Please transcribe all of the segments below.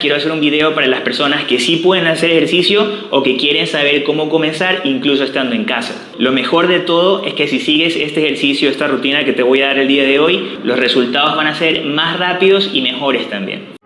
Quiero hacer un video para las personas que sí pueden hacer ejercicio o que quieren saber cómo comenzar incluso estando en casa. Lo mejor de todo es que si sigues este ejercicio, esta rutina que te voy a dar el día de hoy, los resultados van a ser más rápidos y mejores también.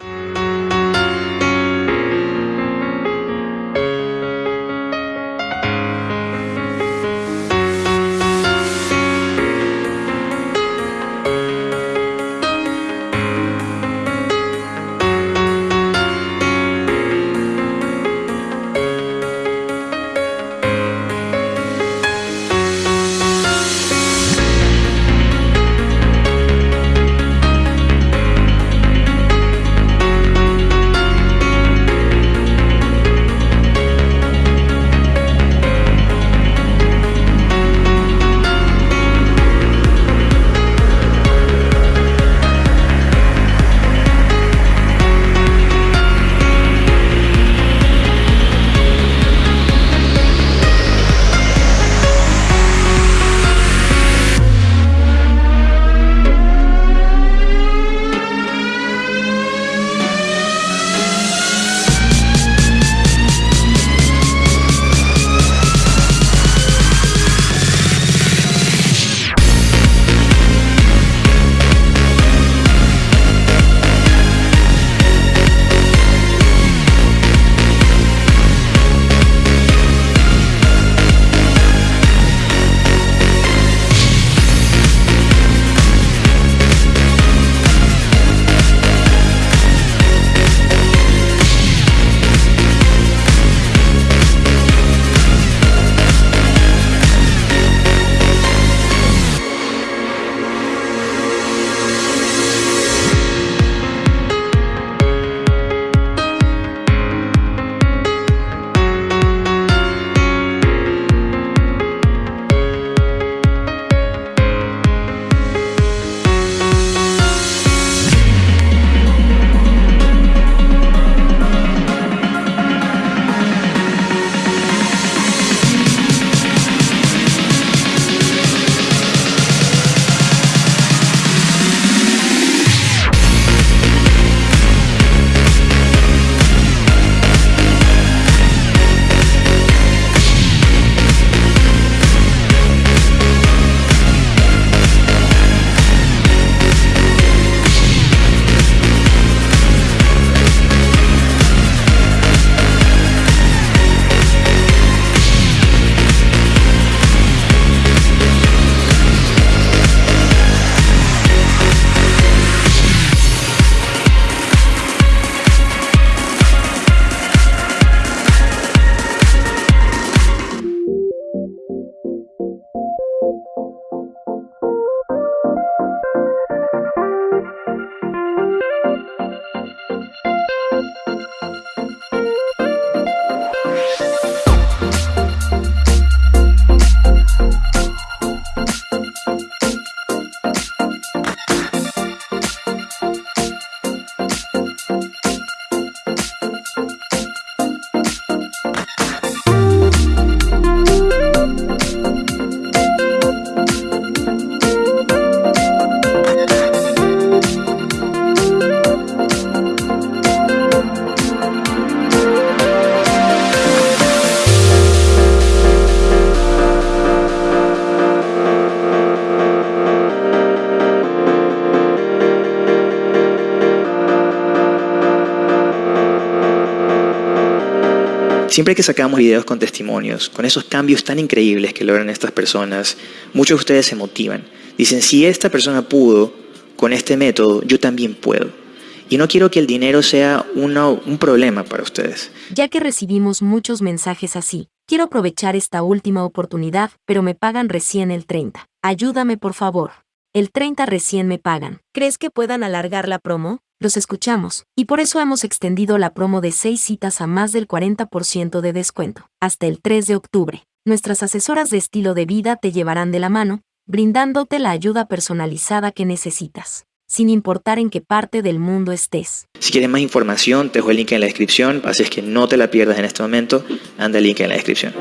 Siempre que sacamos videos con testimonios, con esos cambios tan increíbles que logran estas personas, muchos de ustedes se motivan. Dicen, si esta persona pudo con este método, yo también puedo. Y no quiero que el dinero sea un problema para ustedes. Ya que recibimos muchos mensajes así, quiero aprovechar esta última oportunidad, pero me pagan recién el 30. Ayúdame por favor. El 30 recién me pagan. ¿Crees que puedan alargar la promo? Los escuchamos, y por eso hemos extendido la promo de 6 citas a más del 40% de descuento, hasta el 3 de octubre. Nuestras asesoras de estilo de vida te llevarán de la mano, brindándote la ayuda personalizada que necesitas, sin importar en qué parte del mundo estés. Si quieres más información, te dejo el link en la descripción, así es que no te la pierdas en este momento, anda el link en la descripción.